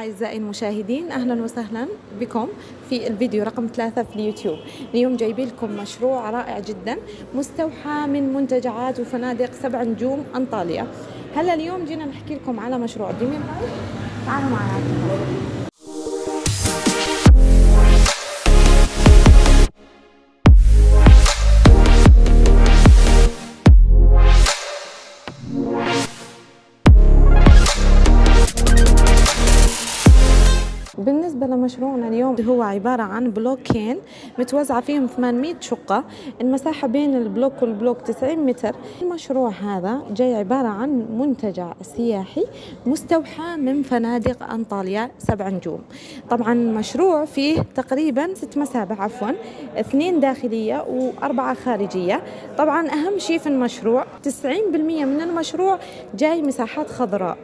أعزائي المشاهدين أهلا وسهلا بكم في الفيديو رقم ثلاثة في اليوتيوب. اليوم جايبين لكم مشروع رائع جدا مستوحى من منتجعات وفنادق سبع نجوم أنطاليا هلا اليوم جينا نحكي لكم على مشروع. ديمين تعالوا معنا. لمشروعنا اليوم هو عبارة عن بلوكين متوزعة فيهم 800 شقة. المساحة بين ال block وال block 90 متر. المشروع هذا جاي عبارة عن منتجع سياحي مستوحى من فنادق أنطاليا سبع نجوم. طبعا المشروع فيه تقريبا ست مسابح عفوا اثنين داخلية وأربعة خارجية. طبعا أهم شيء في المشروع 90% من المشروع جاي مساحات خضراء.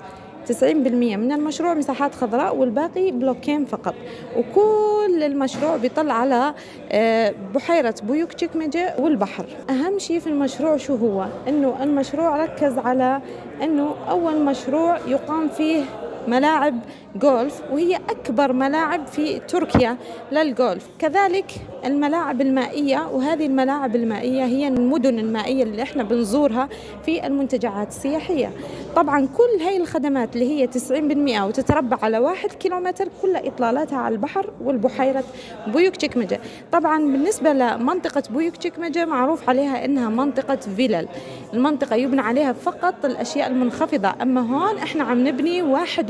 90% من المشروع مساحات خضراء والباقي بلوكين فقط. وكل المشروع بيطل على آه، بحيرة بويوك تشيكمجة والبحر. أهم شيء في المشروع شو هو؟ أنه المشروع ركز على أنه أول مشروع يقام فيه ملاعب جولف وهي أكبر ملاعب في تركيا للجولف كذلك الملاعب المائية وهذه الملاعب المائية هي المدن المائية اللي إحنا بنزورها في المنتجعات السياحية. طبعا كل هاي الخدمات اللي هي 90% وتتربع على واحد كيلومتر كلها إطلالاتها على البحر والبحيرة بويوك تشيكمجة. طبعا بالنسبة لمنطقة بويوك تشيكمجة معروف عليها إنها منطقة فيلل. المنطقة يبنى عليها فقط الأشياء المنخفضة. أما هون إحنا عم نبني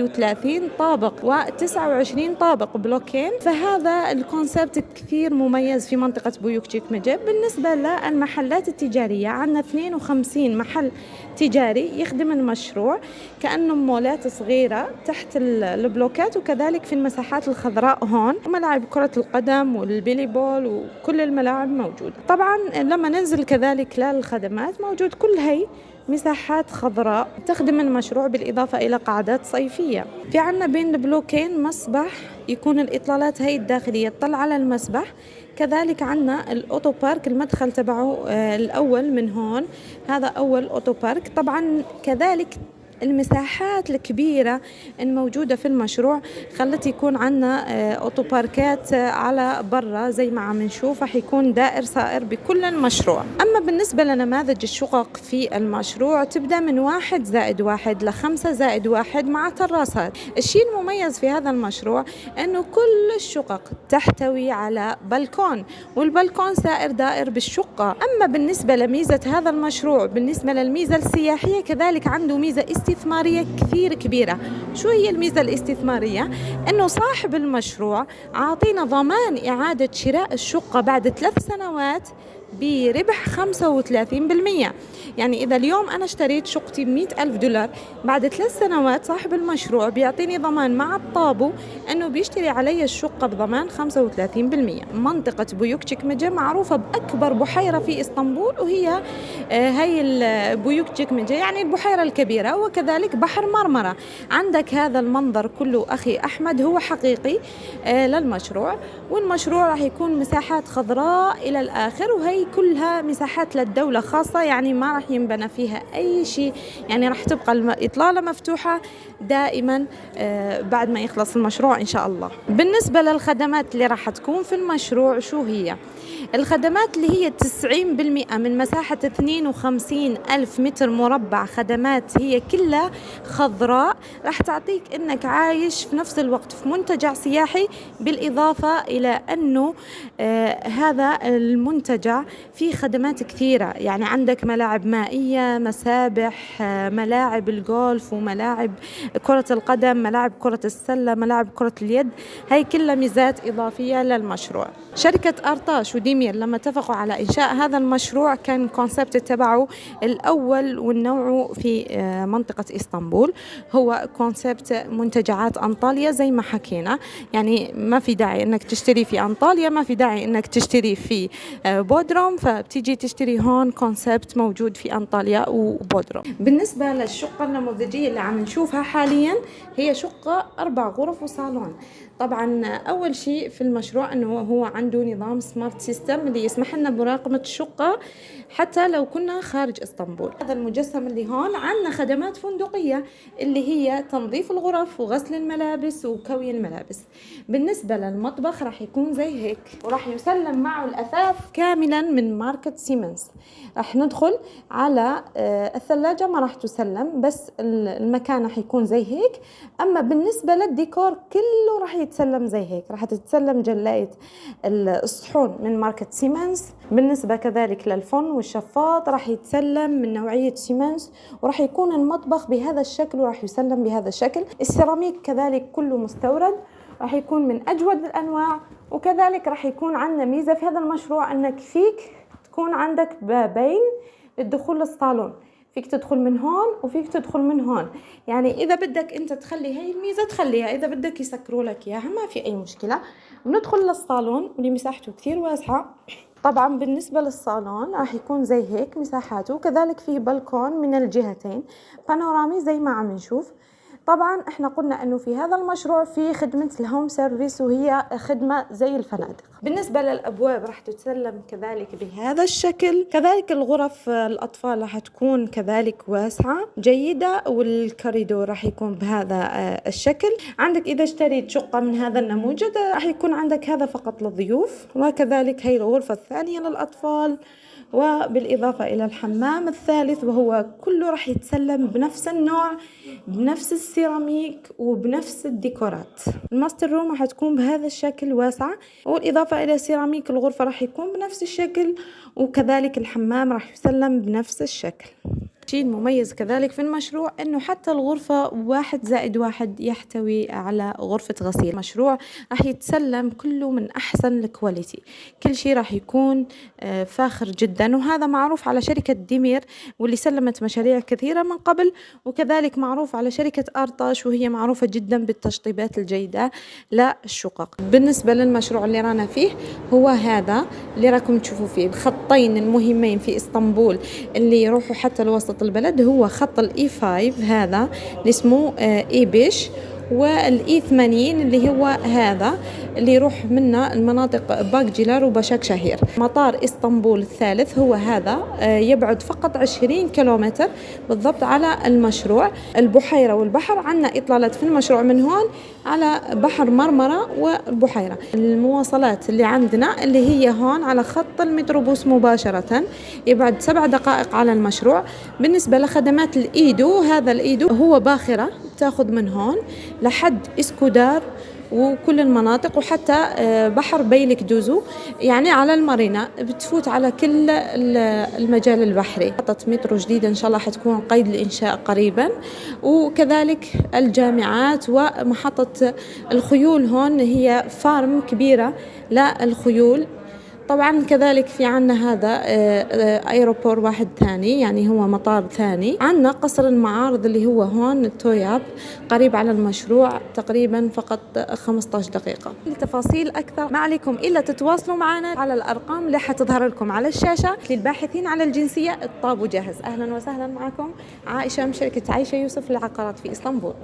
31 طابق و29 طابق بلوكين. فهذا ال concept كثير مميز في منطقة بويوك تشيكمجة بالنسبة للمحلات التجارية عندنا 52 محل تجاري يخدم المشروع كأنه مولات صغيرة تحت البلوكات وكذلك في المساحات الخضراء هون. وملاعب كرة القدم وال volleyball وكل الملاعب موجودة. طبعا لما ننزل كذلك للخدمات موجود كل هي مساحات خضراء تخدم المشروع بالإضافة إلى قاعدات صيفية. في عنا بين البلوكين مسبح يكون الإطلالات هي الداخلية تطلع على المسبح. كذلك عنا ال otopark المدخل تبعه آه، الأول من هون. هذا أول أوتو بارك. طبعا كذلك المساحات الكبيرة الموجودة في المشروع خلت يكون عنا آه، أوتو باركات آه، على برا زي ما عم نشوف رح يكون دائر سائر بكل المشروع. أما بالنسبة لنماذج الشقق في المشروع تبدأ من واحد زائد واحد لخمسة زائد واحد مع تراسات. الشيء المميز في هذا المشروع أنه كل الشقق تحتوي على بلكون والبلكون سائر دائر بالشقة. أما بالنسبة لميزة هذا المشروع بالنسبة للميزة السياحية كذلك عنده ميزة استثمارية كثير كبيرة شو هي الميزة الاستثمارية؟ أنه صاحب المشروع عاطينا ضمان إعادة شراء الشقة بعد ثلاث سنوات بربح 35% يعني إذا اليوم أنا اشتريت شقتي ب ألف دولار بعد ثلاث سنوات صاحب المشروع بيعطيني ضمان مع الطابو أنه بيشتري علي الشقة بضمان 35% منطقة بويوك تشيكمجة معروفة بأكبر بحيرة في إسطنبول وهي آه، هي بويوك تشيكمجة يعني البحيرة الكبيرة وكذلك بحر مرمرة. عندك هذا المنظر كله أخي أحمد هو حقيقي آه، للمشروع والمشروع راح يكون مساحات خضراء إلى الآخر وهي كلها مساحات للدولة خاصة يعني ما راح ينبنى فيها أي شيء. يعني راح تبقى الإطلالة مفتوحة دائما آه، بعد ما يخلص المشروع إن شاء الله. بالنسبة للخدمات اللي راح تكون في المشروع شو هي؟ الخدمات اللي هي 90% من مساحة 52 ألف متر مربع خدمات هي كلها خضراء. راح تعطيك أنك عايش في نفس الوقت في منتجع سياحي بالإضافة إلى أنه آه هذا المنتجع فيه خدمات كثيرة. يعني عندك ملاعب مائية مسابح آه ملاعب الجولف وملاعب كرة القدم ملاعب كرة السلة ملاعب كرة اليد. هاي كلها ميزات إضافية للمشروع. شركة أرطاش وديمير لما اتفقوا على إنشاء هذا المشروع كان ال concept تبعه الأول والنوع في آه، منطقة إسطنبول. هو concept منتجعات أنطاليا زي ما حكينا. يعني ما في داعي أنك تشتري في أنطاليا ما في داعي أنك تشتري في آه، بودروم فبتيجي تشتري هون concept موجود في أنطاليا وبودروم بالنسبة للشقة النموذجية اللي عم نشوفها حاليا هي شقة أربع غرف وصالون. طبعا أول شيء في المشروع إنه هو عنده نظام smart system اللي يسمح لنا بمراقبه الشقة حتى لو كنا خارج إسطنبول. هذا المجسم اللي هون عندنا خدمات فندقية اللي هي تنظيف الغرف وغسل الملابس وكوي الملابس. بالنسبة للمطبخ راح يكون زي هيك وراح يسلم معه الأثاث كاملا من ماركة سيمنز راح ندخل على آه، الثلاجة ما راح تسلم بس المكان راح يكون زي هيك. أما بالنسبة للديكور كله راح يتسلم زي هيك. راح تتسلم جلاية الصحون من ماركة سيمنز. بالنسبة كذلك للفرن والشفاط راح يتسلم من نوعية سيمنز وراح يكون المطبخ بهذا الشكل وراح يسلم بهذا الشكل. السيراميك كذلك كله مستورد راح يكون من أجود الأنواع وكذلك راح يكون عندنا ميزة في هذا المشروع أنك فيك تكون عندك بابين للدخول للصالون. فيك تدخل من هون وفيك تدخل من هون. يعني إذا بدك أنت تخلي هاي الميزة تخليها إذا بدك يسكروا لك إياها ما في أي مشكلة. بندخل للصالون واللي مساحته كثير واسعة. طبعا بالنسبة للصالون راح يكون زي هيك مساحاته كذلك في بلكون من الجهتين. بانورامي زي ما عم نشوف. طبعا إحنا قلنا إنه في هذا المشروع في خدمة ال home service وهي خدمة زي الفنادق. بالنسبة للأبواب راح تتسلم كذلك بهذا الشكل. كذلك الغرف الأطفال راح تكون كذلك واسعة جيدة والكوريدور راح يكون بهذا آه، الشكل. عندك إذا اشتريت شقة من هذا النموذج راح يكون عندك هذا فقط للضيوف وكذلك هي الغرفة الثانية للأطفال. وبالإضافة إلى الحمام الثالث وهو كله راح يتسلم بنفس النوع بنفس السيراميك وبنفس الديكورات. ال master room راح تكون بهذا الشكل واسعة والإضافة إلى سيراميك الغرفة راح يكون بنفس الشكل وكذلك الحمام راح يسلم بنفس الشكل. الشيء المميز كذلك في المشروع إنه حتى الغرفة واحد زائد واحد يحتوي على غرفة غسيل. مشروع راح يتسلم كله من أحسن ال quality. كل شيء راح يكون آه، فاخر جدا. وهذا معروف على شركة ديمير واللي سلمت مشاريع كثيرة من قبل وكذلك معروف على شركة أرطاش وهي معروفة جدا بالتشطيبات الجيدة للشقق بالنسبة للمشروع اللي رانا فيه هو هذا اللي راكم تشوفوا فيه الخطين المهمين في إسطنبول اللي يروحوا حتى الوسط وسط البلد هو خط ال E 5 هذا اللي اسمه E beş. وال E 80 اللي هو هذا اللي يروح منا المناطق باكجيلار وبشاك شهير. مطار إسطنبول الثالث هو هذا آه، يبعد فقط 20 كيلومتر بالضبط على المشروع. البحيرة والبحر عندنا إطلالات في المشروع من هون على بحر مرمرة والبحيرة. المواصلات اللي عندنا اللي هي هون على خط المتروبوس مباشرة يبعد سبع دقائق على المشروع. بالنسبة لخدمات الإيدو هذا الإيدو هو باخرة تاخذ من هون. لحد إسكودار وكل المناطق وحتى آه، بحر بيلك دوزو. يعني على المارينا بتفوت على كل المجال البحري. محطة مترو جديدة إن شاء الله حتكون قيد الإنشاء قريبا. وكذلك الجامعات ومحطة الخيول هون هي farm كبيرة للخيول. طبعا كذلك في عنا هذا آه، آه، ايروبور واحد ثاني يعني هو مطار ثاني. عنا قصر المعارض اللي هو هون التوياب قريب على المشروع تقريبا فقط 15 دقيقة. لتفاصيل أكثر. ما عليكم إلا تتواصلوا معنا على الأرقام اللي حتظهر لكم على الشاشة. للباحثين على الجنسية الطابو جاهز أهلا وسهلا معكم. عائشة من شركة عايشة يوسف للعقارات في إسطنبول.